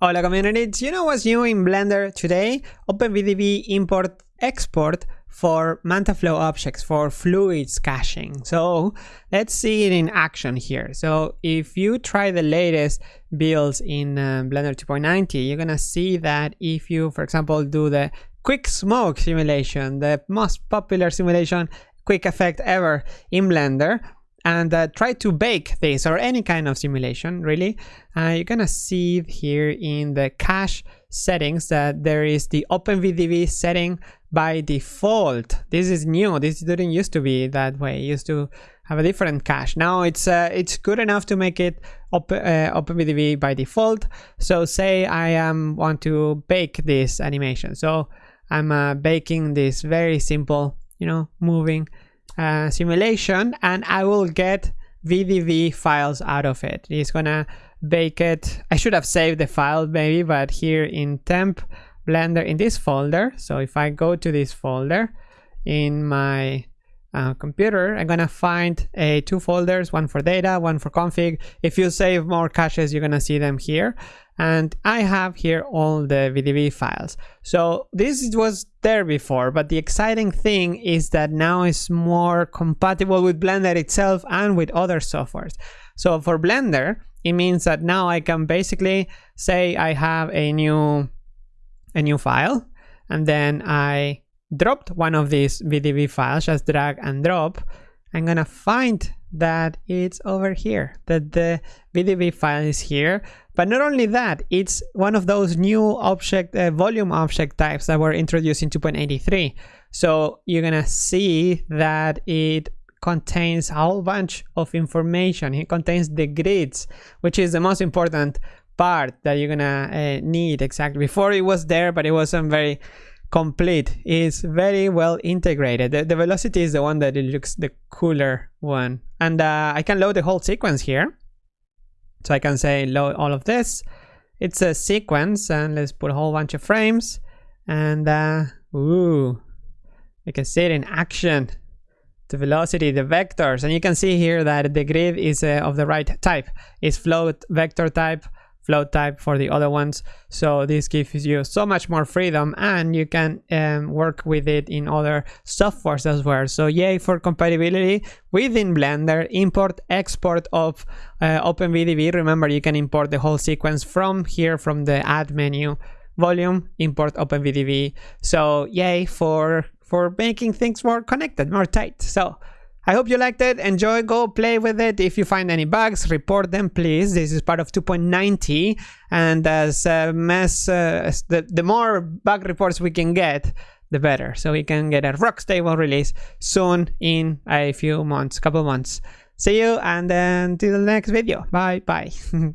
Hola community, do you know what's new in Blender today? OpenVDB import export for MantaFlow objects for fluids caching. So let's see it in action here. So if you try the latest builds in uh, Blender 2.90, you're gonna see that if you, for example, do the quick smoke simulation, the most popular simulation quick effect ever in Blender, and uh, try to bake this or any kind of simulation really. Uh, you're gonna see here in the cache settings that there is the OpenVDB setting by default. This is new. This didn't used to be that way. It used to have a different cache. Now it's uh, it's good enough to make it open, uh, OpenVDB by default. So say I um, want to bake this animation. So I'm uh, baking this very simple you know moving uh, simulation and I will get VDB files out of it. It's gonna bake it. I should have saved the file maybe, but here in temp blender in this folder. So if I go to this folder in my uh, computer, I'm gonna find a two folders, one for data, one for config. If you save more caches, you're gonna see them here and I have here all the VDB files. So this was there before, but the exciting thing is that now it's more compatible with Blender itself and with other softwares. So for Blender, it means that now I can basically say I have a new a new file and then I dropped one of these VDB files, just drag and drop. I'm gonna find that it's over here, that the VDB file is here. But not only that, it's one of those new object uh, volume object types that were introduced in 2.83. So you're gonna see that it contains a whole bunch of information. It contains the grids, which is the most important part that you're gonna uh, need exactly. Before it was there, but it wasn't very complete is very well integrated. The, the, velocity is the one that it looks the cooler one. And uh, I can load the whole sequence here. So I can say load all of this. It's a sequence and let's put a whole bunch of frames. And uh, ooh, you can see it in action. The velocity, the vectors, and you can see here that the grid is uh, of the right type. It's float vector type float type for the other ones. So this gives you so much more freedom and you can um, work with it in other softwares as well. So yay for compatibility within Blender, import, export of uh, OpenVDB. Remember, you can import the whole sequence from here, from the add menu, volume, import OpenVDB. So yay for, for making things more connected, more tight. So I hope you liked it. Enjoy, go play with it. If you find any bugs, report them, please. This is part of 2.90. And as uh, mess, uh, the, the more bug reports we can get, the better. So we can get a rock stable release soon in a few months, couple months. See you and to the next video. Bye bye.